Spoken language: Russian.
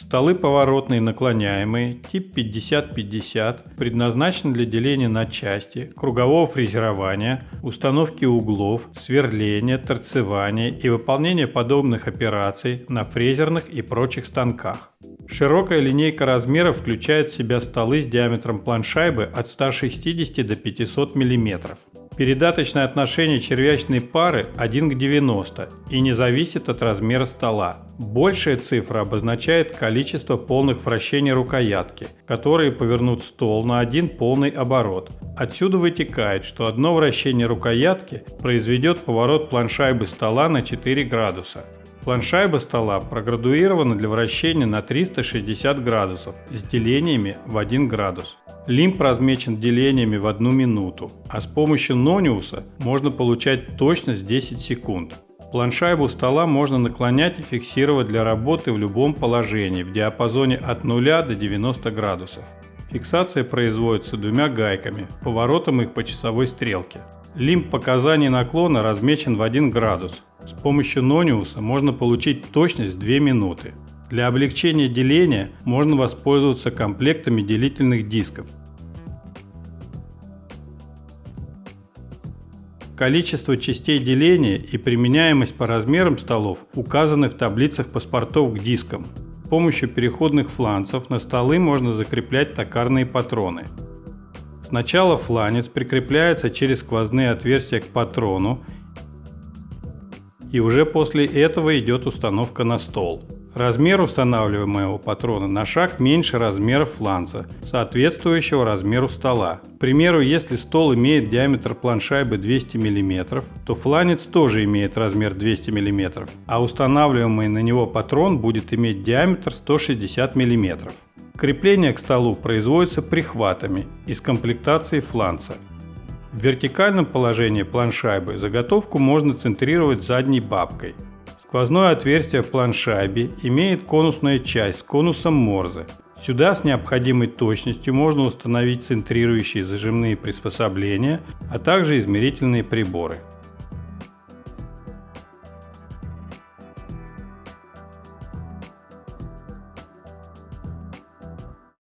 Столы поворотные наклоняемые, тип 50-50, предназначены для деления на части, кругового фрезерования, установки углов, сверления, торцевания и выполнения подобных операций на фрезерных и прочих станках. Широкая линейка размеров включает в себя столы с диаметром планшайбы от 160 до 500 мм. Передаточное отношение червячной пары 1 к 90 и не зависит от размера стола. Большая цифра обозначает количество полных вращений рукоятки, которые повернут стол на один полный оборот. Отсюда вытекает, что одно вращение рукоятки произведет поворот планшайбы стола на 4 градуса. Планшайба стола проградуирована для вращения на 360 градусов с делениями в 1 градус. Лимб размечен делениями в 1 минуту, а с помощью Нониуса можно получать точность 10 секунд. Планшайбу стола можно наклонять и фиксировать для работы в любом положении в диапазоне от 0 до 90 градусов. Фиксация производится двумя гайками, поворотом их по часовой стрелке. Лимб показаний наклона размечен в 1 градус. С помощью Нониуса можно получить точность 2 минуты. Для облегчения деления можно воспользоваться комплектами делительных дисков. Количество частей деления и применяемость по размерам столов указаны в таблицах паспортов к дискам. С помощью переходных фланцев на столы можно закреплять токарные патроны. Сначала фланец прикрепляется через сквозные отверстия к патрону и уже после этого идет установка на стол. Размер устанавливаемого патрона на шаг меньше размера фланца, соответствующего размеру стола. К примеру, если стол имеет диаметр планшайбы 200 мм, то фланец тоже имеет размер 200 мм, а устанавливаемый на него патрон будет иметь диаметр 160 мм. Крепление к столу производится прихватами из комплектации фланца. В вертикальном положении планшайбы заготовку можно центрировать задней бабкой. Сквозное отверстие в планшайбе имеет конусная часть с конусом Морзе. Сюда с необходимой точностью можно установить центрирующие зажимные приспособления, а также измерительные приборы.